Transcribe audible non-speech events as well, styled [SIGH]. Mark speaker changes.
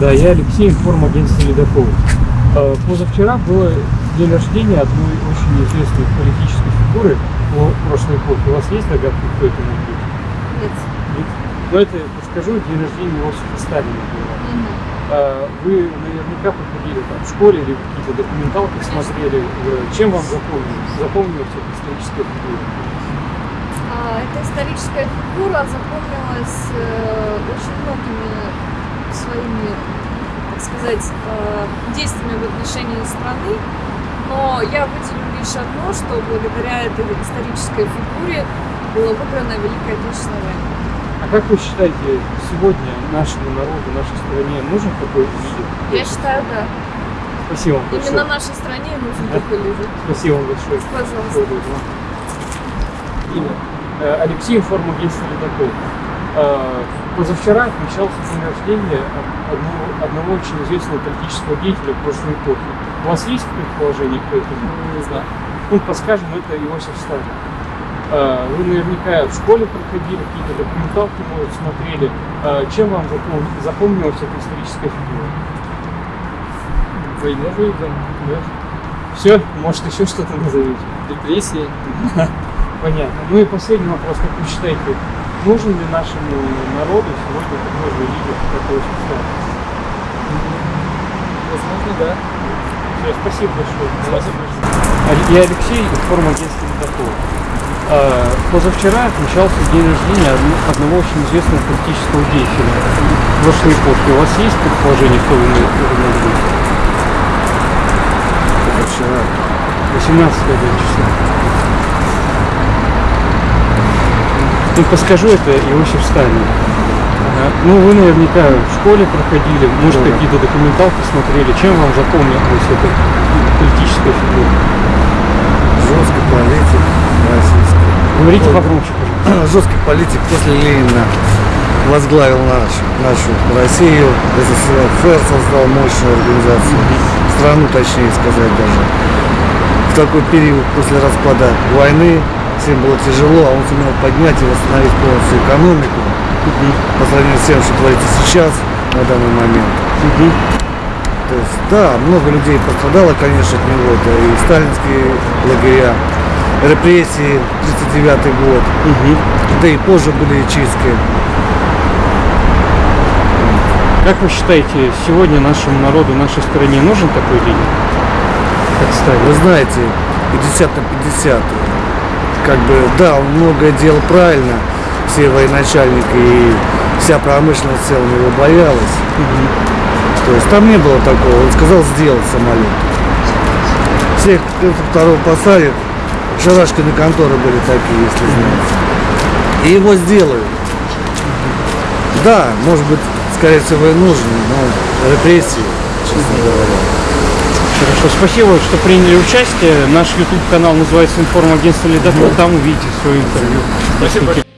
Speaker 1: Да, я Алексей, информагентство «Ледокол». Э, Позавчера было день рождения одной очень известной политической фигуры прошлой эпохи. У вас есть догадки, кто это может быть?
Speaker 2: Нет.
Speaker 1: Нет? Ну, это, скажу, день рождения Иосифа Сталина было. Э, Вы наверняка проходили там в школе или какие-то документалки смотрели. Чем вам запомнилось? Запомнилась эта историческая фигура?
Speaker 2: А, эта историческая фигура запомнилась э, очень многими своими, так сказать, э, действиями в отношении страны. Но я выделю лишь одно, что благодаря этой исторической фигуре была выиграна Великая Отечественная война.
Speaker 1: А как вы считаете, сегодня нашему народу, нашей стране нужен такой лидер?
Speaker 2: Я считаю, да.
Speaker 1: Спасибо вам большое.
Speaker 2: Именно нашей стране нужен такой лидер.
Speaker 1: Спасибо вам большое.
Speaker 2: Пожалуйста.
Speaker 1: Имя. Э, Алексей, информагентство «Ледокол». Э, Позавчера отмечался день рождения одного, одного очень известного политического деятеля прошлой эпохи. У вас есть предположение, кто это? Не знаю. Ну, подскажем, это Иосиф Сталин. Э, Вы наверняка в школе проходили, какие-то документалки, может, смотрели. Э, Чем вам запом- запомнилась эта историческая фигура?
Speaker 3: Войну выиграл.
Speaker 1: Да? Все? Может, еще что-то назовете?
Speaker 3: Репрессии. [LAUGHS]
Speaker 1: Понятно. Ну и последний вопрос. Как вы считаете, нужен ли нашему народу сегодня такой же лидер, как Сталин?
Speaker 3: Возможно, да.
Speaker 1: Все, спасибо большое. А- Я Алексей, информагентство «Ледокол». А, Позавчера отмечался день рождения од- одного очень известного политического деятеля прошлой эпохи. У вас есть предположение, кто вы может быть?
Speaker 3: Вчера.
Speaker 1: 18 числа. Ну, подскажу, это Иосиф Сталин. Ага. Ну, вы наверняка в школе проходили, может,
Speaker 3: Да,
Speaker 1: какие-то документалки смотрели. Чем вам запомнилась эта политическая фигура?
Speaker 3: Жесткий политик российский.
Speaker 1: Говорите
Speaker 3: Ой.
Speaker 1: погромче, пожалуйста. [CLEARS THROAT]
Speaker 3: Жесткий политик после Ленина возглавил наш, нашу Россию, СССР создал мощную организацию, страну точнее сказать даже. В такой период после распада войны всем было тяжело, а он сумел поднять и восстановить полностью экономику по сравнению с тем, что творится сейчас, на данный момент.
Speaker 1: Мгм.
Speaker 3: То есть, да, много людей пострадало, конечно, от него. Это и сталинские лагеря, репрессии, 39 год.
Speaker 1: Мгм.
Speaker 3: Да и позже были чистки.
Speaker 1: Как вы считаете, сегодня нашему народу, нашей стране нужен такой лидер? Как Сталин?
Speaker 3: Вы знаете, 50 на 50. Как бы, да, он многое делал правильно, все военачальники и вся промышленность целом его боялась. То есть там не было такого. Он сказал сделать самолет. Всех второго посадят. Шарашкины конторы были такие, если знаете. И его сделают. Да, может быть, скорее всего, и нужен, но репрессии, честно говоря.
Speaker 1: Хорошо, спасибо, что приняли участие. Наш YouTube канал называется информагентство Ледокол. Там увидите свое интервью.
Speaker 3: Спасибо.